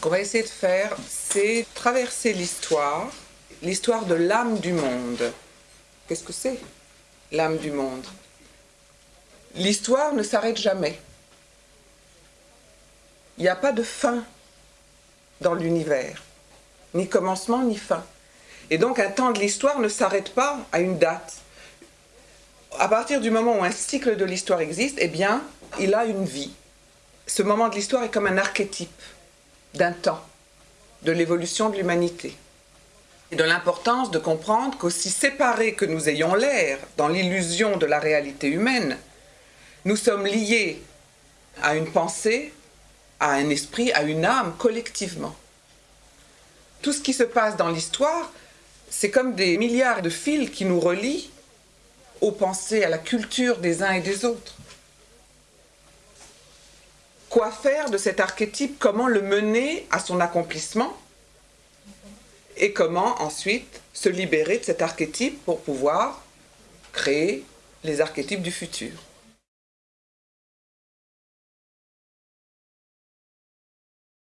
Qu'on va essayer de faire, c'est traverser l'histoire, l'histoire de l'âme du monde. Qu'est-ce que c'est, l'âme du monde? L'histoire ne s'arrête jamais. Il n'y a pas de fin dans l'univers, ni commencement ni fin. Et donc un temps de l'histoire ne s'arrête pas à une date. À partir du moment où un cycle de l'histoire existe, eh bien, il a une vie. Ce moment de l'histoire est comme un archétype d'un temps, de l'évolution de l'humanité. Et de l'importance de comprendre qu'aussi séparés que nous ayons l'air dans l'illusion de la réalité humaine, nous sommes liés à une pensée, à un esprit, à une âme collectivement. Tout ce qui se passe dans l'histoire, c'est comme des milliards de fils qui nous relient aux pensées, à la culture des uns et des autres. Quoi faire de cet archétype Comment le mener à son accomplissement Et comment ensuite se libérer de cet archétype pour pouvoir créer les archétypes du futur